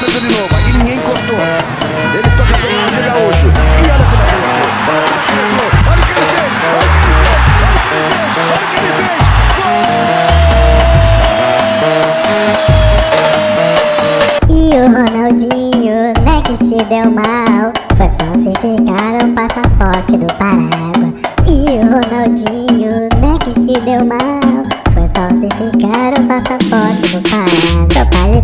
Tenta de novo, ninguém cortou. Ele toca pelo lado de Gaúcho. E olha como o que o Ronaldinho, né que se deu mal. Foi falsificar o passaporte do Parágua E o Ronaldinho, né que se deu mal. Foi falsificar o passaporte do lhe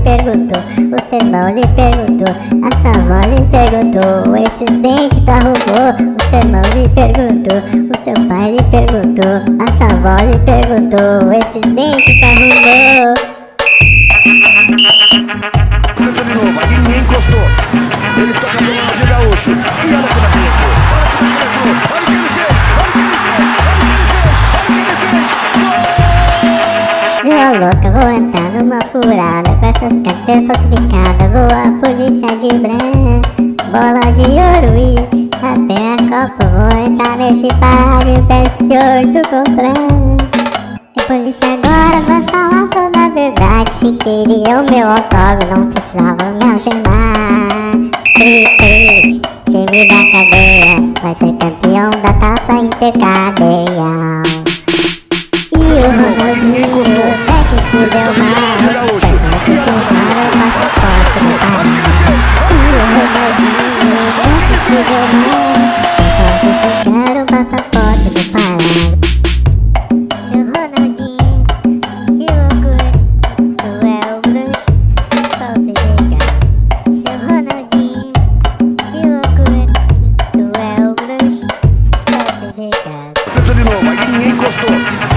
perguntou, o seu irmão lhe perguntou A sua avó lhe perguntou, esses dentes tu arrumou O seu irmão lhe perguntou, o seu pai lhe perguntou A sua avó lhe perguntou, esses dentes tu arrumou louca, vou entrar numa furada com essas carteiras falsificadas. Vou a polícia de branco, bola de ouro e até a Copa. Vou entrar nesse páreo, PS8 comprar. E polícia agora vai falar toda a verdade. Se queria o meu autógrafo, não precisava me algemar. Tri, time da cadeia vai ser campeão da taça intercadeia. volta de novo. Aí ninguém encostou.